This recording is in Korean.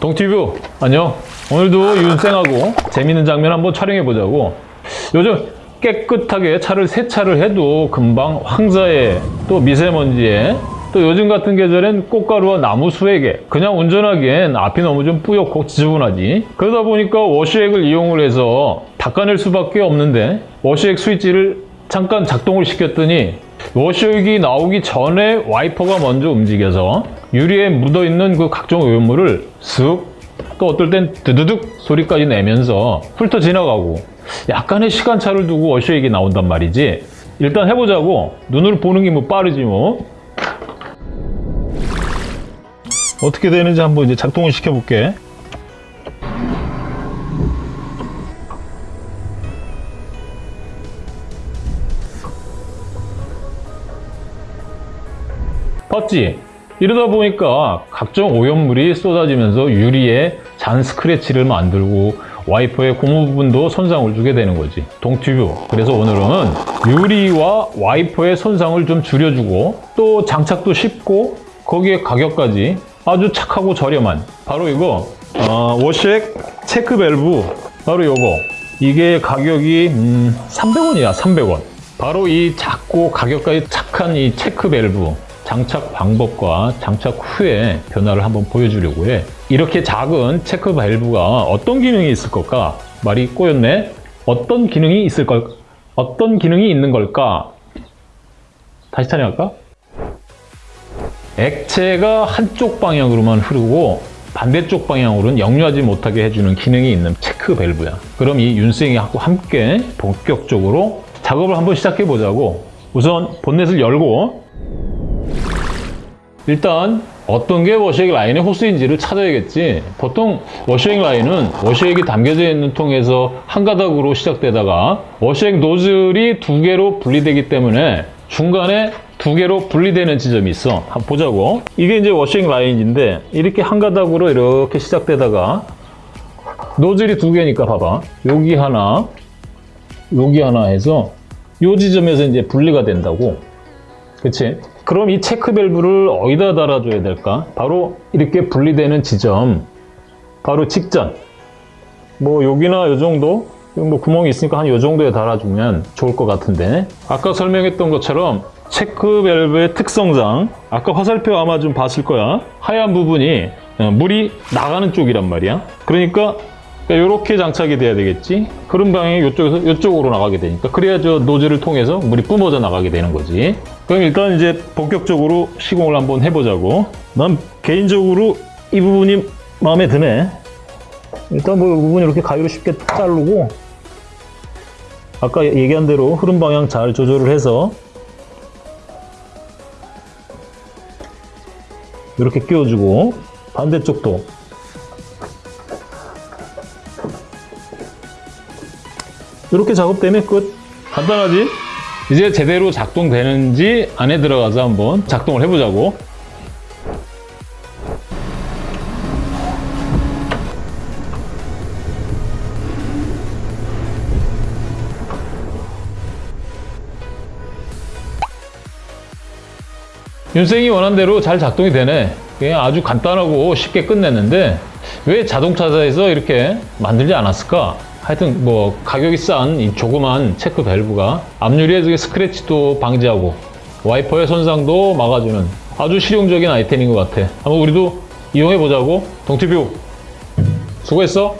동티뷰 안녕. 오늘도 윤생하고 재밌는 장면 한번 촬영해 보자고. 요즘 깨끗하게 차를 세차를 해도 금방 황사에 또 미세먼지에 또 요즘 같은 계절엔 꽃가루와 나무 수액에 그냥 운전하기엔 앞이 너무 좀 뿌옇고 지저분하지. 그러다 보니까 워시액을 이용을 해서 닦아낼 수밖에 없는데 워시액 스위치를 잠깐 작동을 시켰더니 워시액이 나오기 전에 와이퍼가 먼저 움직여서 유리에 묻어있는 그 각종 오염물을 쓱 또 어떨 땐 드드득 소리까지 내면서 훑어 지나가고 약간의 시간차를 두고 워시액이 나온단 말이지. 일단 해보자고. 눈으로 보는 게 뭐 빠르지 뭐. 어떻게 되는지 한번 이제 작동을 시켜볼게 봤지? 이러다 보니까 각종 오염물이 쏟아지면서 유리에 잔 스크래치를 만들고 와이퍼의 고무 부분도 손상을 주게 되는 거지. 동튜브. 그래서 오늘은 유리와 와이퍼의 손상을 좀 줄여주고 또 장착도 쉽고 거기에 가격까지 아주 착하고 저렴한 바로 이거. 어, 워시액 체크 밸브. 바로 요거. 이게 가격이 음, 300원이야 300원. 바로 이 작고 가격까지 착한 이 체크 밸브 장착 방법과 장착 후에 변화를 한번 보여주려고 해. 이렇게 작은 체크 밸브가 어떤 기능이 있을 걸까? 말이 꼬였네. 어떤 기능이 있을 걸? 어떤 기능이 있는 걸까? 다시 촬영할까? 액체가 한쪽 방향으로만 흐르고 반대쪽 방향으로는 역류하지 못하게 해주는 기능이 있는 체크 밸브야. 그럼 이 윤생이하고 함께 본격적으로 작업을 한번 시작해 보자고. 우선 본넷을 열고 일단 어떤 게 워시액 라인의 호스인지를 찾아야겠지. 보통 워시액 라인은 워시액이 담겨져 있는 통에서 한 가닥으로 시작되다가 워시액 노즐이 두 개로 분리되기 때문에 중간에 두 개로 분리되는 지점이 있어. 한번 보자고. 이게 이제 워시액 라인인데 이렇게 한 가닥으로 이렇게 시작되다가 노즐이 두 개니까 봐봐. 여기 하나 여기 하나 해서 요 지점에서 이제 분리가 된다고 그치? 그럼 이 체크 밸브를 어디다 달아줘야 될까? 바로 이렇게 분리되는 지점. 바로 직전. 뭐 여기나 요 정도? 뭐 구멍이 있으니까 한 요 정도에 달아주면 좋을 것 같은데. 아까 설명했던 것처럼 체크 밸브의 특성상 아까 화살표 아마 좀 봤을 거야. 하얀 부분이 어, 물이 나가는 쪽이란 말이야 그러니까 이렇게 장착이 돼야 되겠지? 흐름 방향이 이쪽에서 이쪽으로 나가게 되니까. 그래야 저 노즐을 통해서 물이 뿜어져 나가게 되는 거지. 그럼 일단 이제 본격적으로 시공을 한번 해보자고. 난 개인적으로 이 부분이 마음에 드네. 일단 뭐 이 부분 이렇게 가위로 쉽게 자르고 아까 얘기한 대로 흐름 방향 잘 조절을 해서 이렇게 끼워주고 반대쪽도 이렇게 작업 되면 끝 간단하지? 이제 제대로 작동되는지 안에 들어가서 한번 작동을 해보자고 윤생이 원한 대로 잘 작동이 되네 그냥 아주 간단하고 쉽게 끝냈는데 왜 자동차사에서 이렇게 만들지 않았을까? 하여튼 뭐 가격이 싼 이 조그만 체크 밸브가 앞유리에 스크래치도 방지하고 와이퍼의 손상도 막아주는 아주 실용적인 아이템인 것 같아. 한번 우리도 이용해 보자고. 동티뷰 수고했어.